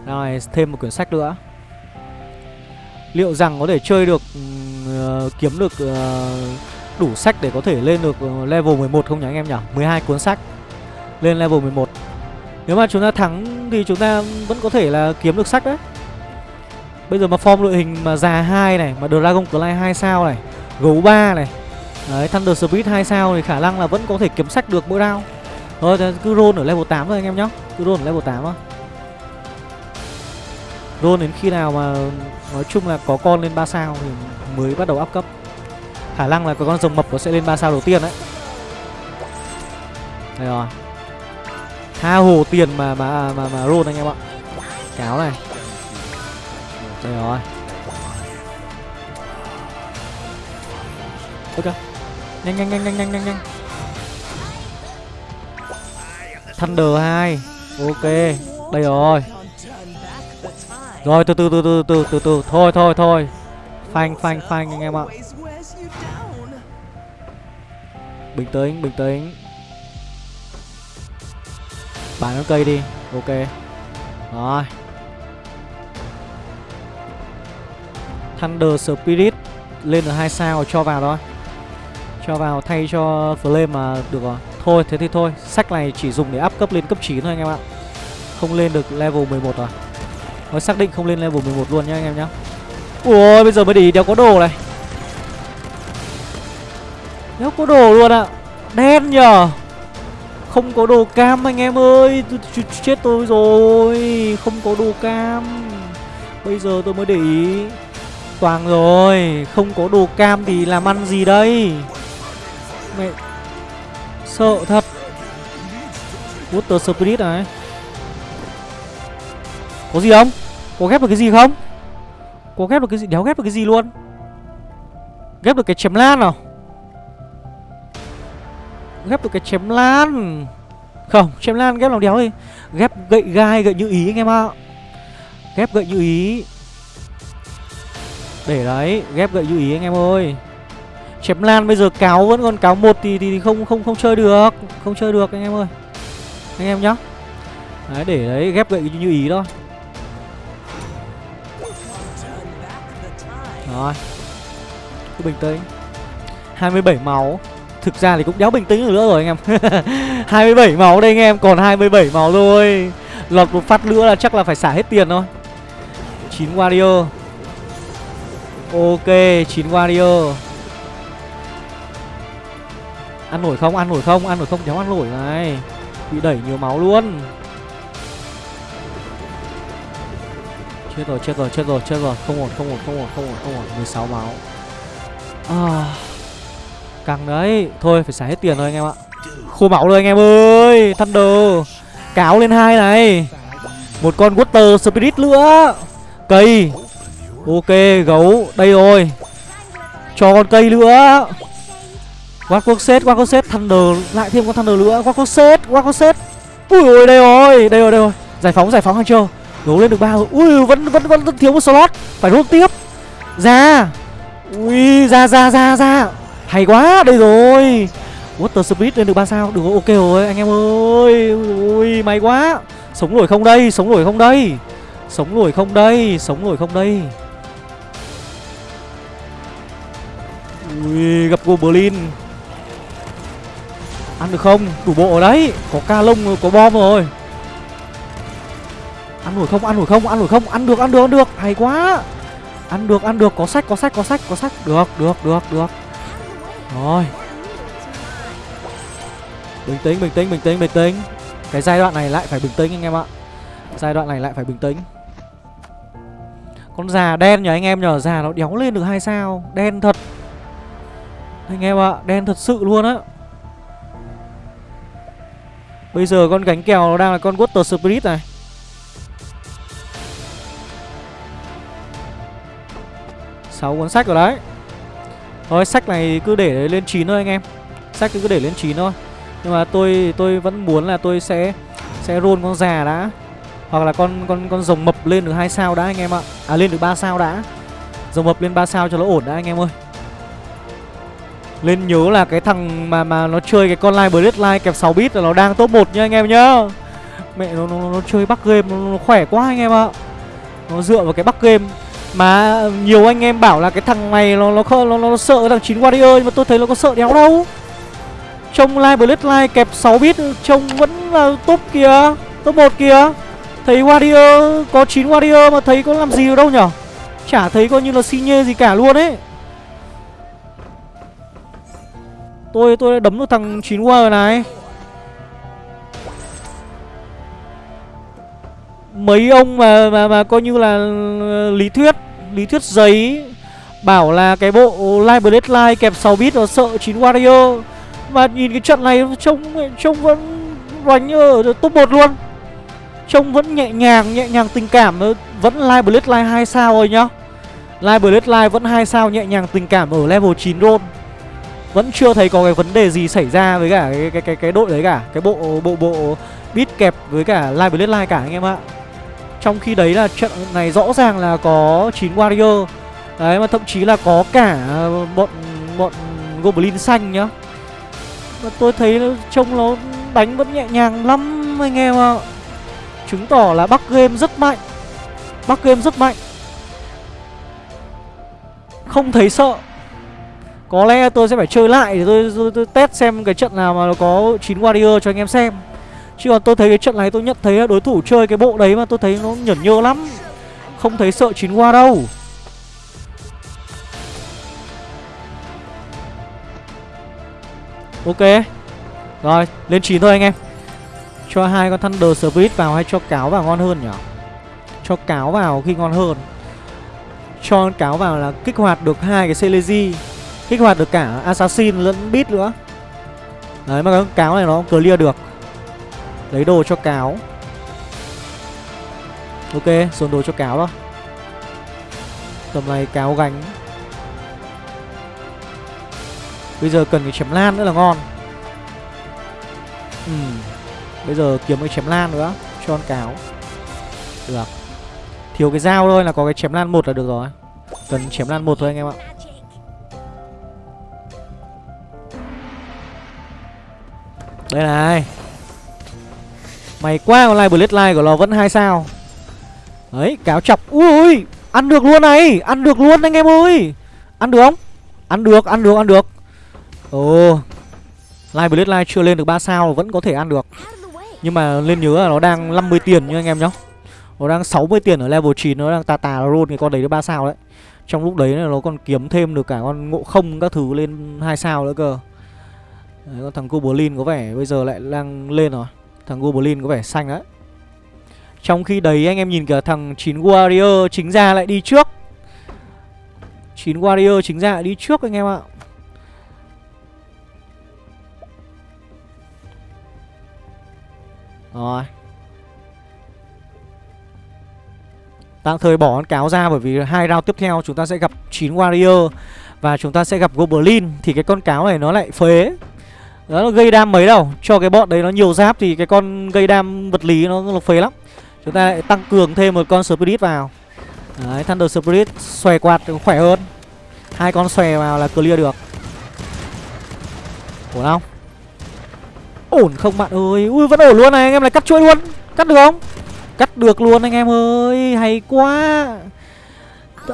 Rồi thêm một quyển sách nữa. Liệu rằng có thể chơi được uh, Kiếm được uh, đủ sách để có thể lên được ờ, level 11 không nhỉ anh em nhỉ? 12 cuốn sách Lên level 11 Nếu mà chúng ta thắng thì chúng ta vẫn có thể là kiếm được sách đấy. Bây giờ mà form đội hình mà già 2 này Mà Dragon Clay 2 sao này Gấu 3 này. Đấy, Thunder Speed 2 sao thì khả năng là vẫn có thể kiếm sách được mỗi round. Thôi cứ roll ở level 8 thôi anh em nhá. Cứ roll ở level 8 thôi. Roll đến khi nào mà Nói chung là có con lên 3 sao Thì mới bắt đầu áp cấp. Khả năng là có con rồng mập nó sẽ lên 3 sao đầu tiên đấy. Đây rồi. Tha hồ tiền mà mà mà mà roll anh em ạ. Cáo này. Đây rồi. Ok. Nhanh nhanh nhanh nhanh nhanh nhanh nhanh. Thunder hai. Ok, Đây rồi. Rồi, từ từ từ từ từ từ từ. Thôi thôi thôi. Phanh phanh phanh anh em ạ. Bình tĩnh bình tĩnh. Bán cái cây đi. Ok. Rồi. Thunder Spirit lên được hai sao cho vào thôi cho vào thay cho flame mà được rồi. Thôi, thế thì thôi. Sách này chỉ dùng để up cấp lên cấp 9 thôi anh em ạ. Không lên được level 11 rồi. Mới xác định không lên level 11 luôn nhá anh em nhá. Ui bây giờ mới để ý đéo có đồ này. Đéo có đồ luôn ạ. À. Đen nhờ. Không có đồ cam anh em ơi. Chết tôi rồi. Không có đồ cam. Bây giờ tôi mới để ý. Toàn rồi. Không có đồ cam thì làm ăn gì đây? Mẹ. Sợ thật. Water Spirit này? Có gì không? Có ghép được cái gì không? Có ghép được cái gì? Đéo ghép được cái gì luôn? Ghép được cái chém lan nào? Ghép được cái chém lan. Không, chém lan ghép làm đéo đi. Ghép gậy gai, gậy như ý anh em ạ. Ghép gậy như ý. Để đấy, ghép gậy như ý anh em ơi. Chém lan bây giờ cáo vẫn còn cáo một thì, thì không không không chơi được. Không chơi được anh em ơi. Anh em nhá. Đấy để đấy ghép gậy như ý thôi Rồi. Cứ bình tĩnh. 27 máu. Thực ra thì cũng đéo bình tĩnh nữa rồi anh em. 27 máu đây anh em Còn 27 máu thôi. Lọt một phát nữa là chắc là phải xả hết tiền thôi. 9 warrior. Ok 9 warrior. Ăn nổi không? Ăn nổi không? Ăn nổi không? Đéo ăn nổi này. Bị đẩy nhiều máu luôn. Chết rồi, chết rồi, chết rồi, chết rồi. Không ổn, không ổn, không ổn, không ổn, không ổn. 16 máu. À, càng đấy. Thôi, phải xả hết tiền rồi anh em ạ. Khô máu rồi anh em ơi. Thunder. Cáo lên hai này. Một con Water Spirit nữa. Cây. Ok, gấu. Đây rồi. Cho con cây nữa. Quát quốc set, quát quốc set Thunder Lại thêm con Thunder nữa. Quát quốc set, quát quốc set Ui ôi, đây rồi, đây rồi, đây rồi. Giải phóng, giải phóng hay chưa Đấu lên được ba rồi. Ui vẫn vẫn vẫn vẫn thiếu một slot. Phải rút tiếp. Ra. Ui ra ra ra ra. Hay quá đây rồi. Water speed lên được ba sao. Được ok rồi anh em ơi. Ui may quá. Sống nổi không đây Sống nổi không đây. Sống nổi không đây Sống nổi không đây. Ui gặp Goblin. Ăn được không? Đủ bộ ở đấy. Có ca lông, có bom rồi. Ăn nổi không? Ăn nổi không? Ăn nổi không? Ăn được ăn được ăn được. Hay quá. Ăn được ăn được. Có sách có sách có sách có sách. Được được được được. Rồi. Bình tĩnh bình tĩnh bình tĩnh bình tĩnh. Cái giai đoạn này lại phải bình tĩnh anh em ạ. Giai đoạn này lại phải bình tĩnh. Con già đen nhờ anh em nhờ Già nó đéo lên được hai sao. Đen thật. Anh em ạ, Đen thật sự luôn á. Bây giờ con gánh kèo nó đang là con Water Spirit này. Sáu cuốn sách rồi đấy. Thôi, sách này cứ để lên 9 thôi anh em. Sách cứ để lên 9 thôi. Nhưng mà tôi tôi vẫn muốn là tôi sẽ Sẽ roll con già đã. Hoặc là con con con rồng mập lên được hai sao đã anh em ạ. À lên được 3 sao đã. Rồng mập lên 3 sao cho nó ổn đã anh em ơi. Lên nhớ là cái thằng mà mà nó chơi cái con Live Bloodline kẹp 6 bit là nó đang top 1 nha anh em nhá Mẹ nó, nó, nó chơi bắc game nó, nó khỏe quá anh em ạ Nó dựa vào cái bắc game mà nhiều anh em bảo là cái thằng này nó nó nó, nó, nó sợ thằng 9 Warrior nhưng mà tôi thấy nó có sợ đéo đâu. Trông Live Bloodline kẹp 6 bit trông vẫn là top kìa, top 1 kìa. Thấy Warrior có 9 Warrior mà thấy có làm gì đâu nhở Chả thấy coi như là xi nhê gì cả luôn ấy. Tôi tôi đấm được thằng 9 rồi này. mấy ông mà mà mà coi như là ờ, lý thuyết lý thuyết giấy, bảo là cái bộ Live Bloodline kẹp 6 bit nó sợ 9 Warrior mà nhìn cái trận này trông trông vẫn đánh ở top 1 luôn. Trông vẫn nhẹ nhàng nhẹ nhàng tình cảm ờ, vẫn Live Bloodline 2 sao rồi nhá. Live Bloodline vẫn 2 sao nhẹ nhàng tình cảm ở level 9 roll vẫn chưa thấy có cái vấn đề gì xảy ra với cả cái cái cái, cái đội đấy cả cái bộ bộ bộ bit kẹp với cả Live Bloodline cả anh em ạ. Trong khi đấy là trận này rõ ràng là có 9 Warrior. Đấy mà thậm chí là có cả ờ, bọn bọn Goblin xanh nhá. Mà tôi thấy trông nó đánh vẫn nhẹ nhàng lắm anh em ạ. Chứng tỏ là Bắc Game rất mạnh. Bắc Game rất mạnh. Không thấy sợ. Có lẽ tôi sẽ phải chơi lại để tôi, tôi, tôi test xem cái trận nào mà nó có 9 Warrior cho anh em xem. Chứ còn tôi thấy cái trận này tôi nhận thấy đối thủ chơi cái bộ đấy mà tôi thấy nó nhởn nhơ lắm. Không thấy sợ chín qua đâu. Ok. Rồi lên 9 thôi anh em. Cho hai con Thunder Spirit vào hay cho cáo vào ngon hơn nhỉ? Cho cáo vào khi ngon hơn. Cho cáo vào là kích hoạt được hai cái Celesi Kích hoạt được cả Assassin lẫn Beat nữa. Đấy mà cái cáo này nó clear được. Lấy đồ cho cáo. Ok, dồn đồ cho cáo đó. Tầm này cáo gánh. Bây giờ cần cái chém lan nữa là ngon. Ừ Bây giờ kiếm cái chém lan nữa Cho con cáo. Được. Thiếu cái dao thôi là có cái chém lan một là được rồi. Cần chém lan một thôi anh em ạ. Đây này. Mày quá con live Bloodline của nó vẫn hai sao. Đấy, cáo chọc. Ui Ăn được luôn này, Ăn được luôn anh em ơi. Ăn được không? Ăn được ăn được ăn được. Ồ Live Bloodline chưa lên được 3 sao Vẫn có thể ăn được. Nhưng mà lên nhớ là nó đang 50 tiền nha anh em nhá. Nó đang 60 tiền ở level 9 Nó đang tà tà roll cái con đấy được 3 sao đấy. Trong lúc đấy nó còn kiếm thêm được cả con ngộ không các thứ lên 2 sao nữa cơ. Đấy, con thằng Goblin có vẻ bây giờ lại đang lên rồi. Thằng Goblin có vẻ xanh đấy. Trong khi đấy anh em nhìn kìa thằng 9 Warrior chính ra lại đi trước. 9 Warrior chính ra lại đi trước anh em ạ. Rồi. Tạm thời bỏ con cáo ra bởi vì hai round tiếp theo chúng ta sẽ gặp 9 Warrior Và chúng ta sẽ gặp Goblin. Thì cái con cáo này nó lại phế đó nó gây đam mấy đâu. Cho cái bọn đấy nó nhiều giáp thì cái con gây đam vật lý nó, nó phế lắm. Chúng ta lại tăng cường thêm một con Spirit vào. Đấy, Thunder Spirit xòe quạt khỏe hơn. Hai con xòe vào là clear được. Ổn không? Ổn không bạn ơi? Ui vẫn ổn luôn này. Anh em này cắt chuỗi luôn. Cắt được không? Cắt được luôn anh em ơi. Hay quá.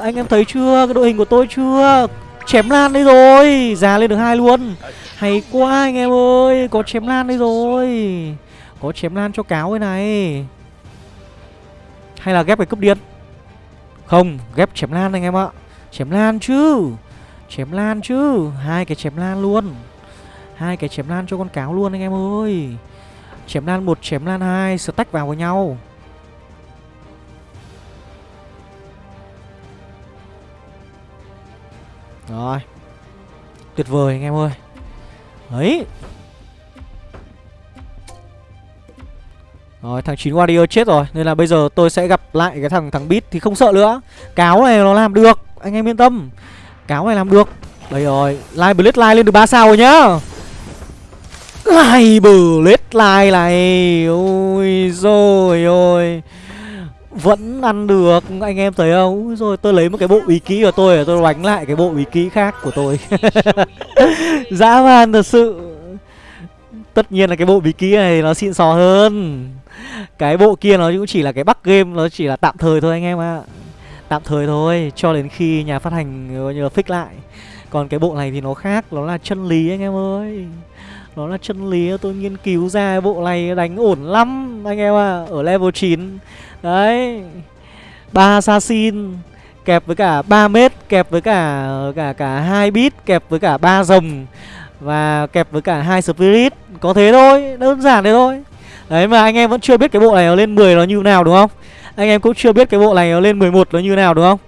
Anh em thấy chưa? Cái đội hình của tôi chưa? Chém lan đấy rồi. Già lên được hai luôn. Hay quá anh em ơi, Có chém lan đây rồi. Có chém lan cho cáo cái này. Hay là ghép cái cúp điện? Không, ghép chém lan anh em ạ. Chém lan chứ. Chém lan chứ. Hai cái chém lan luôn. Hai cái chém lan cho con cáo luôn anh em ơi. Chém lan một, chém lan hai, Stack vào với nhau. Rồi. Tuyệt vời anh em ơi. Đấy Rồi, thằng 9 Warrior chết rồi, Nên là bây giờ tôi sẽ gặp lại cái thằng thằng Beat Thì không sợ nữa. Cáo này nó làm được, Anh em yên tâm. Cáo này làm được. Đây rồi Live Blitz Live lên được 3 sao rồi nhá. Live Blitz Live này. Ôi rồi ôi vẫn ăn được anh em thấy không? Rồi tôi lấy một cái bộ bí kỹ của tôi để tôi đánh lại cái bộ bí kỹ khác của tôi. Dã man thật sự. Tất nhiên là cái bộ bí kỹ này nó xịn sò hơn. Cái bộ kia nó cũng chỉ là cái bắc game nó chỉ là tạm thời thôi anh em ạ. Tạm thời thôi cho đến khi nhà phát hành như là fix lại. Còn cái bộ này thì nó khác nó là chân lý anh em ơi. Nó là chân lý tôi nghiên cứu ra bộ này đánh ổn lắm anh em ạ. À, ở level 9 Đấy. Ba assassin kẹp với cả 3 mét kẹp với cả cả cả hai bit kẹp với cả ba rồng và kẹp với cả hai spirit. Có thế thôi, đơn giản thế thôi. Đấy, mà anh em vẫn chưa biết cái bộ này nó lên 10 nó như nào, đúng không? Anh em cũng chưa biết cái bộ này nó lên 11 nó như nào, đúng không?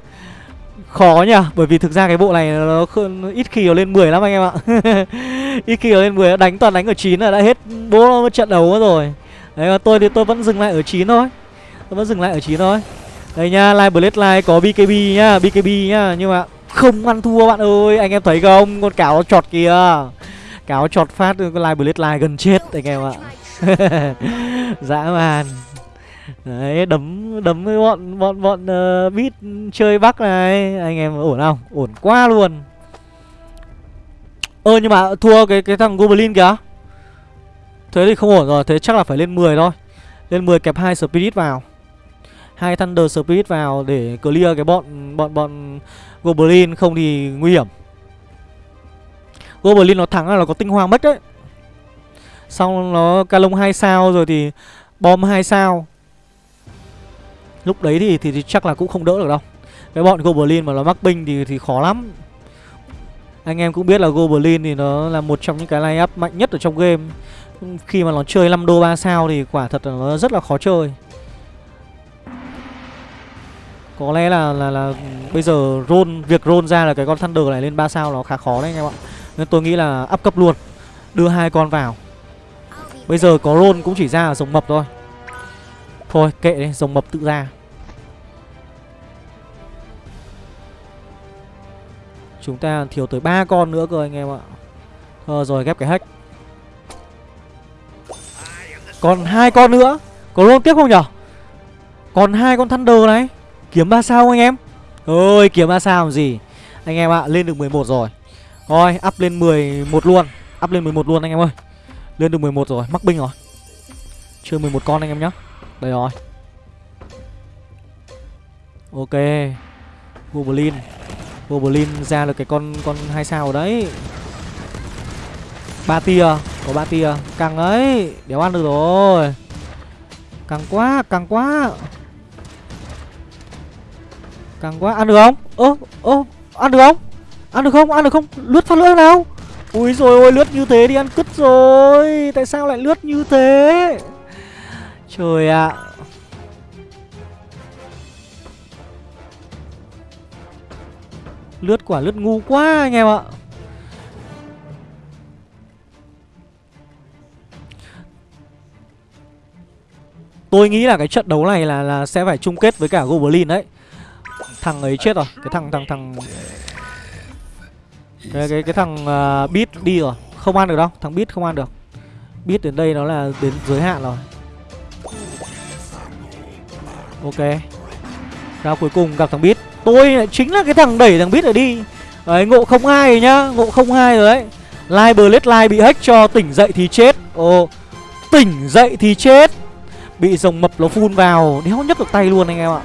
Khó nhỉ, bởi vì thực ra cái bộ này nó ít khi nó lên 10 lắm anh em ạ. Ít khi nó lên 10 đánh toàn đánh ở 9 là đã hết bố, trận đấu rồi. Đấy, mà tôi thì tôi vẫn dừng lại ở 9 thôi tôi vẫn dừng lại ở 9 thôi. Đây nha live blade live có bkb nhá bkb nhá. Nhưng mà không ăn thua bạn ơi. Anh em thấy không? Con cáo nó chọt kìa. Cáo chọt phát con live blade live gần chết anh em ạ. Dã man. Đấy đấm đấm với bọn bọn bọn uh, beat chơi bắc này. Anh em ổn không? Ổn quá luôn. Ơ nhưng mà thua cái cái thằng goblin kìa. Thế thì không ổn rồi thế chắc là phải lên 10 thôi. Lên 10 kẹp hai spirit vào hai Thunder Spirit vào để clear cái bọn bọn bọn Goblin không thì nguy hiểm. Goblin nó thắng là nó có tinh hoa mất đấy. Xong nó calong 2 sao rồi thì bom 2 sao. Lúc đấy thì, thì thì chắc là cũng không đỡ được đâu. Cái bọn Goblin mà nó mắc binh thì thì khó lắm. Anh em cũng biết là Goblin thì nó là một trong những cái line up mạnh nhất ở trong game. Khi mà nó chơi 5 đô 3 sao thì quả thật là nó rất là khó chơi. Có lẽ là là là bây giờ roll việc roll ra là cái con Thunder này lên 3 sao nó khá khó đấy anh em ạ. Nên tôi nghĩ là áp cấp luôn. Đưa hai con vào. Bây giờ có roll cũng chỉ ra ở rồng mập thôi. Thôi kệ đi, rồng mập tự ra. Chúng ta thiếu tới ba con nữa cơ anh em ạ. Ờ, rồi ghép cái hack. Còn hai con nữa. Có roll tiếp không nhở? Còn hai con Thunder này. Kiếm 3 sao anh em? Ôi kiếm 3 sao làm gì? Anh em ạ à, lên được 11 rồi. Thôi up lên 11 luôn. Up lên 11 luôn anh em ơi. Lên được 11 rồi mắc binh rồi. Chưa 11 con anh em nhá. Đây rồi. Ok. Goblin Goblin ra được cái con con hai sao đấy. Ba tia. Có ba tia. Căng ấy đéo ăn được rồi. Căng quá căng quá. Càng quá, ăn được không? Ơ ơ, ăn được không? Ăn được không? Ăn được không? Lướt phát lưỡi nào? Ui rồi ôi, lướt như thế đi, ăn cứt rồi Tại sao lại lướt như thế Trời ạ à. Lướt quả lướt ngu quá anh em ạ Tôi nghĩ là cái trận đấu này là là sẽ phải chung kết với cả Goblin đấy thằng ấy chết rồi. Cái thằng thằng thằng cái cái cái thằng uh, beat đi rồi. Không ăn được đâu thằng beat không ăn được. Beat đến đây nó là đến giới hạn rồi. Ok. Ra cuối cùng gặp thằng beat. Tôi lại chính là cái thằng đẩy thằng beat ở đi. Đấy ngộ không hai rồi nhá ngộ không hai rồi đấy. Live Blade Live bị hack cho tỉnh dậy thì chết. Ồ Tỉnh dậy thì chết. Bị rồng mập nó phun vào Đéo nhấc được tay luôn anh em ạ.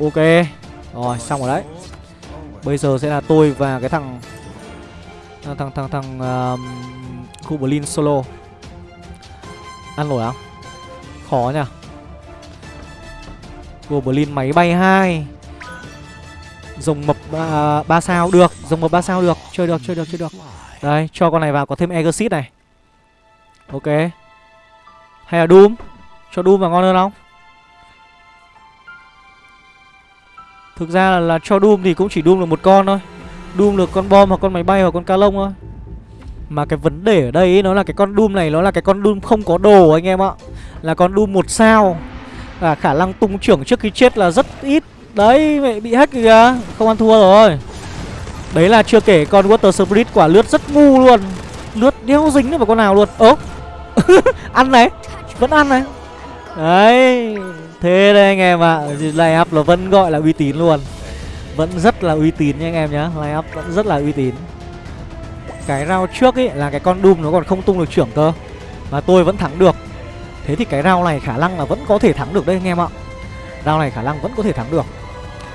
Ok. Rồi xong rồi đấy. Bây giờ sẽ là tôi và cái thằng Thằng thằng thằng, thằng uh, solo. Ăn nổi không Khó nhỉ? Goblin máy bay hai. Rồng mập ba, ba sao. Được Rồng mập ba sao được. Chơi được chơi được chơi được. Đây cho con này vào có thêm Exit này. Ok. Hay là Doom? Cho Doom vào ngon hơn không? Thực ra là, là cho Doom thì cũng chỉ Doom được một con thôi. Doom được con bom hoặc con máy bay hoặc con ca lông thôi. Mà cái vấn đề ở đây ấy, nó là cái con Doom này Nó là cái con Doom không có đồ anh em ạ. Là con Doom một sao. Và khả năng tung trưởng trước khi chết là rất ít. Đấy mẹ bị hack kìa. Không ăn thua rồi. Đấy là chưa kể con Water Spirit quả lướt rất ngu luôn. Lướt đeo dính vào con nào luôn. Ố Ăn này. Vẫn ăn này. Đấy, Thế đây anh em ạ. À. Line up là vẫn gọi là uy tín luôn. Vẫn rất là uy tín nha anh em nhá. Line up vẫn rất là uy tín. Cái round trước ấy là cái con Doom nó còn không tung được trưởng cơ. Mà tôi vẫn thắng được. Thế thì cái round này khả năng là vẫn có thể thắng được đây anh em ạ. Round này khả năng vẫn có thể thắng được.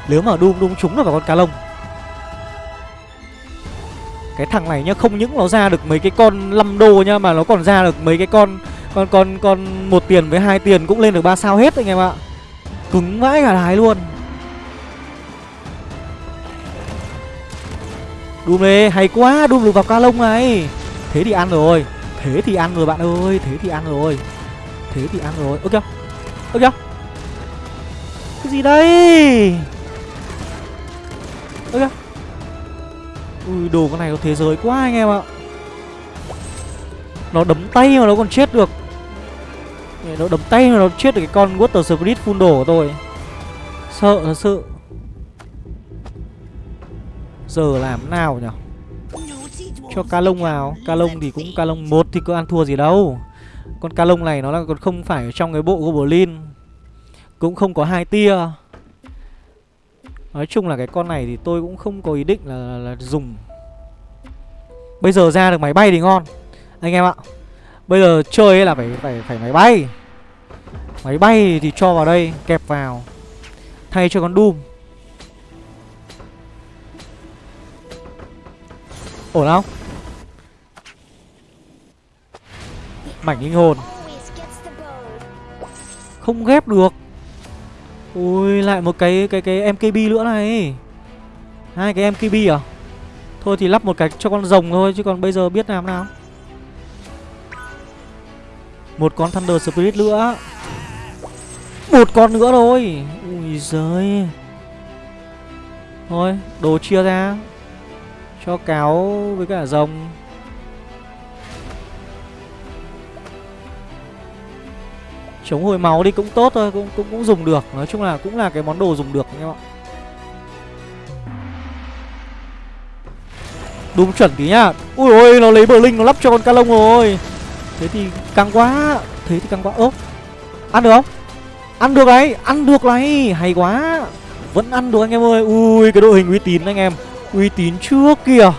Nếu mà Doom đúng trúng được vào con cá lông. Cái thằng này nhá, Không những nó ra được mấy cái con 5 đô nhá, Mà nó còn ra được mấy cái con con con con một tiền với hai tiền cũng lên được 3 sao hết anh em ạ. Cứng vãi cả đái luôn. Doom này hay quá Doom được vào ca lông này. Thế thì ăn rồi. Thế thì ăn rồi bạn ơi, Thế thì ăn rồi. Thế thì ăn rồi. Ok Ok Cái gì đây? Ok Ui, đồ con này có thế giới quá anh em ạ. Nó đấm tay mà nó còn chết được. Nó đấm tay nó chết được cái con Water Spirit full đổ của tôi. Sợ thật sự. Giờ làm nào nhỉ Cho ca lông vào. Ca lông thì cũng ca lông một thì có ăn thua gì đâu. Con ca lông này nó là còn không phải trong cái bộ Goblin. Cũng không có hai tia. Nói chung là cái con này thì tôi cũng không có ý định là, là, là dùng. Bây giờ ra được máy bay thì ngon. Anh em ạ. Bây giờ chơi ấy là phải phải phải máy bay. Máy bay thì cho vào đây, Kẹp vào. Thay cho con Doom. Ổn không? Mảnh linh hồn. Không ghép được. Ui, lại một cái cái cái MKB nữa này. Hai cái MKB à? Thôi thì lắp một cái cho con rồng thôi, Chứ còn bây giờ biết làm nào. Một con Thunder Spirit nữa. Một con nữa thôi. Ui giời. Thôi đồ chia ra. Cho cáo với cả rồng. Chống hồi máu đi cũng tốt thôi cũng, cũng cũng dùng được. Nói chung là cũng là cái món đồ dùng được anh em ạ. Đúng chuẩn tí nhá. Ui ôi nó lấy bờ linh nó lắp cho con ca lông rồi. Thế thì căng quá. Thế thì căng quá. Ốp Ăn được không? Ăn được đấy Ăn được này. Hay quá. Vẫn ăn được anh em ơi. Ui cái đội hình uy tín anh em. Uy tín trước kìa.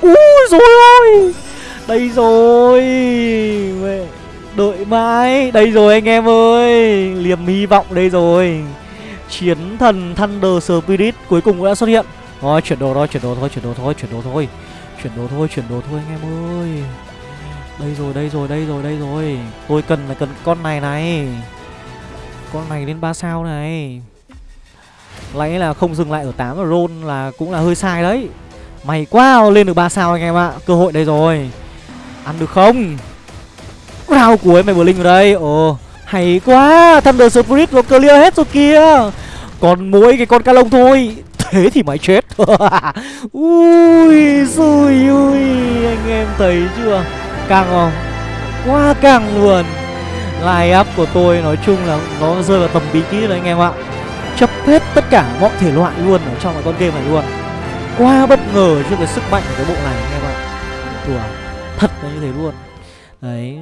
Ui rồi ơi Đây rồi. Đợi mãi. Đây rồi anh em ơi. Liềm hy vọng đây rồi. Chiến thần Thunder Spirit cuối cùng cũng đã xuất hiện. Thôi chuyển đồ thôi, chuyển đồ thôi, chuyển đồ thôi, chuyển đồ thôi. Chuyển đồ thôi, chuyển đồ thôi anh em ơi. Đây rồi, đây rồi, đây rồi, đây rồi. Tôi cần là cần con này này. Con này lên 3 sao này. Lấy là không dừng lại ở 8 và roll là cũng là hơi sai đấy. Mày quá lên được 3 sao anh em ạ. Cơ hội đây rồi. Ăn được không? Round cuối mày bờ linh vào đây. Ồ hay quá. Thunder Spirit nó clear hết rồi kia Còn mỗi cái con ca lông thôi. Thế thì mày chết. Ui xui ui Anh em thấy chưa? Càng không Quá càng luôn Line up của tôi nói chung là Nó rơi vào tầm bí kíp đấy anh em ạ. Chấp hết tất cả mọi thể loại luôn Ở trong cái con game này luôn. Quá bất ngờ trước cái sức mạnh của cái bộ này anh em ạ. Đùa Thật là như thế luôn. Đấy.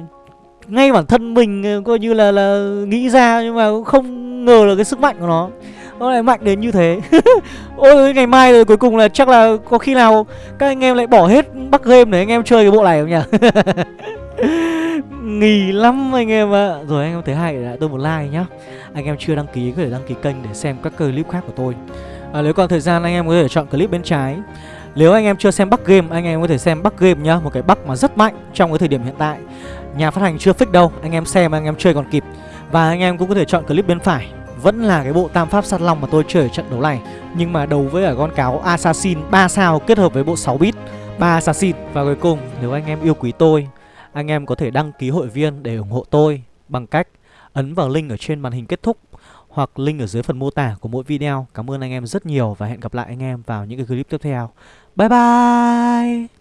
Ngay bản thân mình ờ, coi như là là nghĩ ra nhưng mà cũng không ngờ là cái sức mạnh của nó nó lại mạnh đến như thế ôi ngày mai rồi cuối cùng là chắc là có khi nào các anh em lại bỏ hết bắc game để anh em chơi cái bộ này không nhỉ nghỉ lắm anh em ạ à. rồi anh em thấy hay lại tôi một like nhá anh em chưa đăng ký có thể đăng ký kênh để xem các clip khác của tôi à, nếu còn thời gian anh em có thể chọn clip bên trái nếu anh em chưa xem Bắc Game, anh em có thể xem Bắc Game nhá Một cái Bắc mà rất mạnh trong cái thời điểm hiện tại Nhà phát hành chưa fix đâu Anh em xem anh em chơi còn kịp Và anh em cũng có thể chọn clip bên phải vẫn là cái bộ tam pháp sát long mà tôi chơi ở trận đấu này Nhưng mà đấu với cả con cáo Assassin 3 sao kết hợp với bộ 6 bit 3 Assassin Và cuối cùng, nếu anh em yêu quý tôi, Anh em có thể đăng ký hội viên để ủng hộ tôi Bằng cách ấn vào link ở trên màn hình kết thúc hoặc link ở dưới phần mô tả của mỗi video. Cảm ơn anh em rất nhiều và hẹn gặp lại anh em vào những cái clip tiếp theo. Bye bye.